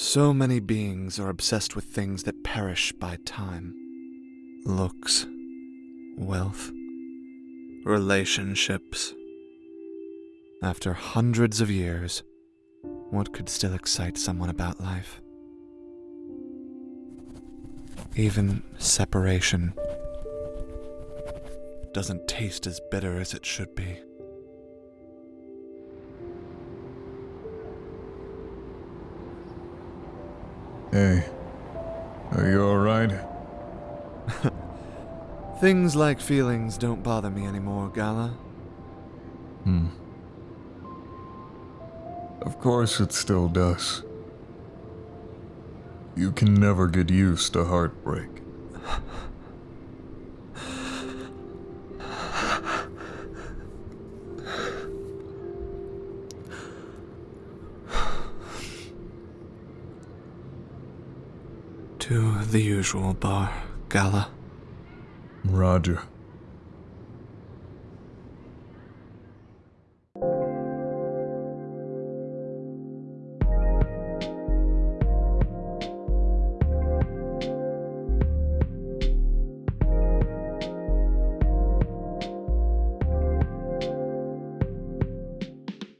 So many beings are obsessed with things that perish by time. Looks, wealth, relationships. After hundreds of years, what could still excite someone about life? Even separation doesn't taste as bitter as it should be. Hey, are you alright? Things like feelings don't bother me anymore, Gala. Hmm. Of course it still does. You can never get used to heartbreak. To the usual bar, Gala. Roger.